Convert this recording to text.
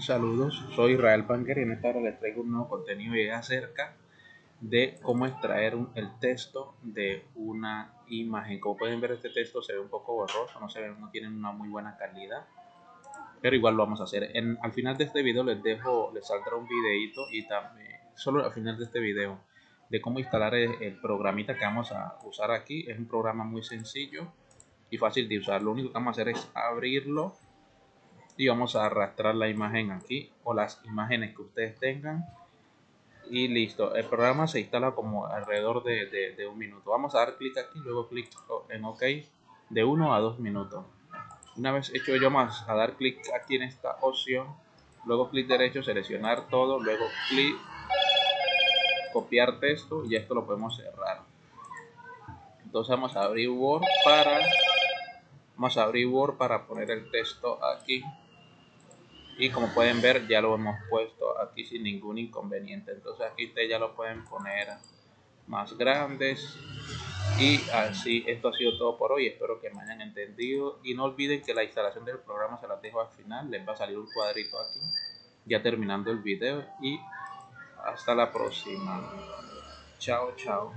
Saludos, soy Israel Panker y en esta hora les traigo un nuevo contenido y acerca de cómo extraer el texto de una imagen. Como pueden ver este texto se ve un poco borroso, no se ve, no tiene una muy buena calidad, pero igual lo vamos a hacer. En, al final de este video les dejo, les saldrá un videito y también, solo al final de este video, de cómo instalar el, el programita que vamos a usar aquí. Es un programa muy sencillo y fácil de usar. Lo único que vamos a hacer es abrirlo y vamos a arrastrar la imagen aquí o las imágenes que ustedes tengan. Y listo el programa se instala como alrededor de, un minuto. Vamos a dar clic aquí luego clic en ok de 1 a 2 minutos. Una vez hecho ello más a dar clic aquí en esta opción. Luego clic derecho seleccionar todo. Luego clic copiar texto y esto lo podemos cerrar. Entonces vamos a abrir Word para vamos a abrir Word para poner el texto aquí y como pueden ver ya lo hemos puesto aquí sin ningún inconveniente. Entonces aquí ustedes ya lo pueden poner más grandes. Y así esto ha sido todo por hoy. Espero que me hayan entendido. Y no olviden que la instalación del programa se las dejo al final. Les va a salir un cuadrito aquí ya terminando el video. Y hasta la próxima. Chao chao